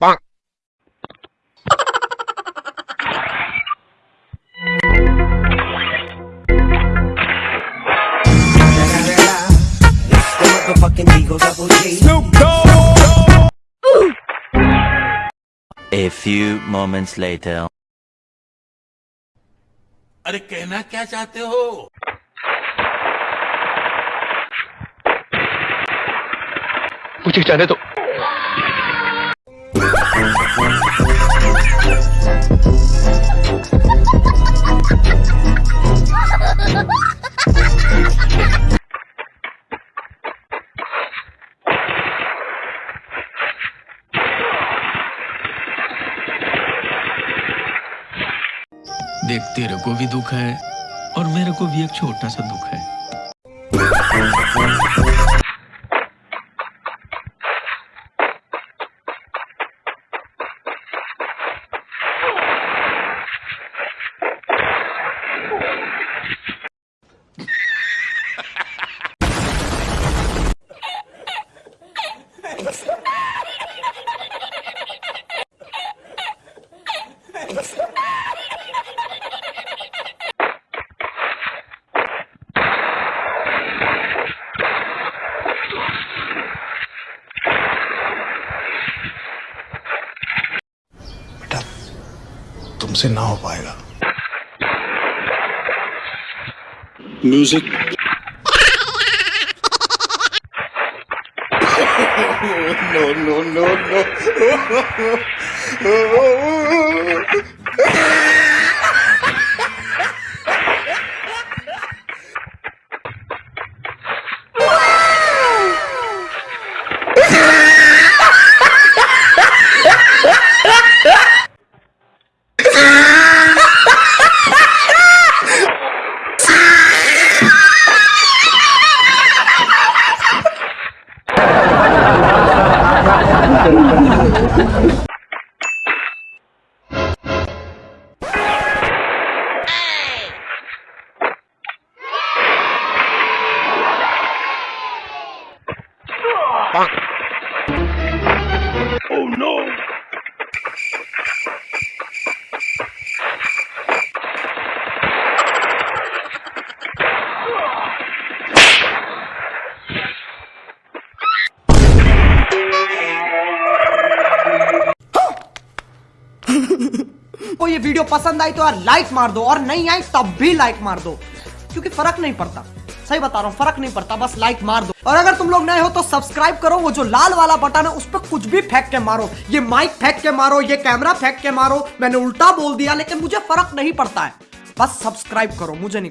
Bonk. A few moments later. अरे कहना क्या चाहते हो मुझे जाने दो देख तेरे को भी दुख है और मेरे को भी एक छोटा सा दुख है। तुमसे ना हो पाएगा। Music no, no, no, no. Oh no! को ये वीडियो पसंद आई तो यार लाइक मार दो, और नहीं आई तब भी लाइक मार दो। क्योंकि फ़र्क नहीं पड़ता। सही बता रहा हूँ, फ़र्क नहीं पड़ता, बस लाइक मार दो। और अगर तुम लोग नए हो तो सब्सक्राइब करो, वो जो लाल वाला बटन है, उस पर कुछ भी फेंक के मारो। ये माइक फेंक के मारो, ये कैमरा फेंक के मारो, मैंने उल्टा बोल दिया, लेकिन मुझे फ़र्क नहीं पड़ता है। बस सब्सक्राइब करो, मुझे नहीं